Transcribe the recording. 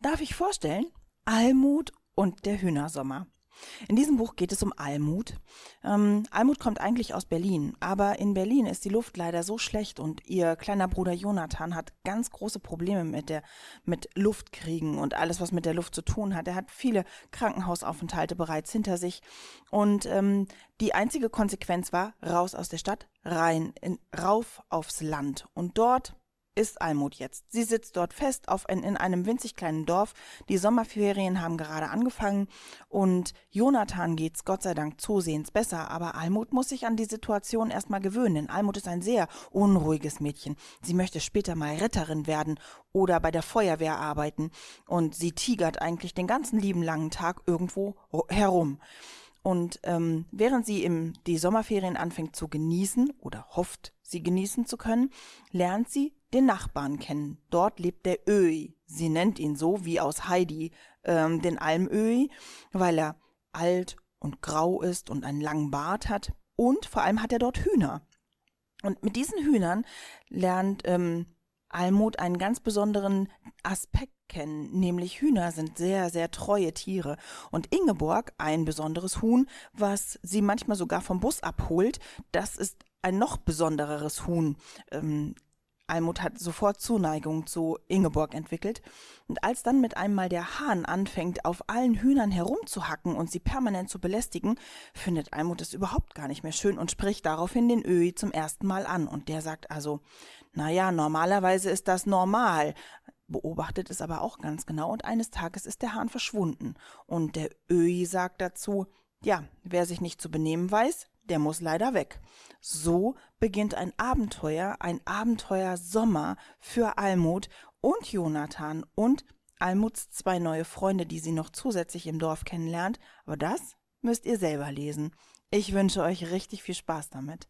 darf ich vorstellen, Almut und der Hühnersommer. In diesem Buch geht es um Almut. Ähm, Almut kommt eigentlich aus Berlin, aber in Berlin ist die Luft leider so schlecht und ihr kleiner Bruder Jonathan hat ganz große Probleme mit der mit Luftkriegen und alles, was mit der Luft zu tun hat. Er hat viele Krankenhausaufenthalte bereits hinter sich und ähm, die einzige Konsequenz war raus aus der Stadt, rein in, rauf aufs Land und dort ist Almut jetzt. Sie sitzt dort fest auf ein, in einem winzig kleinen Dorf. Die Sommerferien haben gerade angefangen und Jonathan geht's Gott sei Dank zusehends besser, aber Almut muss sich an die Situation erstmal gewöhnen, denn Almut ist ein sehr unruhiges Mädchen. Sie möchte später mal Retterin werden oder bei der Feuerwehr arbeiten und sie tigert eigentlich den ganzen lieben langen Tag irgendwo herum. Und ähm, während sie im, die Sommerferien anfängt zu genießen oder hofft, sie genießen zu können, lernt sie den Nachbarn kennen. Dort lebt der Öi. Sie nennt ihn so wie aus Heidi ähm, den Almöi, weil er alt und grau ist und einen langen Bart hat. Und vor allem hat er dort Hühner. Und mit diesen Hühnern lernt ähm, Almut einen ganz besonderen Aspekt kennen, nämlich Hühner sind sehr, sehr treue Tiere. Und Ingeborg, ein besonderes Huhn, was sie manchmal sogar vom Bus abholt, das ist ein noch besondereres Huhn. Ähm, Almut hat sofort Zuneigung zu Ingeborg entwickelt, und als dann mit einmal der Hahn anfängt, auf allen Hühnern herumzuhacken und sie permanent zu belästigen, findet Almut es überhaupt gar nicht mehr schön und spricht daraufhin den Öhi zum ersten Mal an. Und der sagt also, na ja, normalerweise ist das normal, beobachtet es aber auch ganz genau, und eines Tages ist der Hahn verschwunden. Und der Öhi sagt dazu, ja, wer sich nicht zu benehmen weiß, der muss leider weg. So beginnt ein Abenteuer, ein Abenteuer Sommer für Almut und Jonathan und Almuts zwei neue Freunde, die sie noch zusätzlich im Dorf kennenlernt. Aber das müsst ihr selber lesen. Ich wünsche euch richtig viel Spaß damit.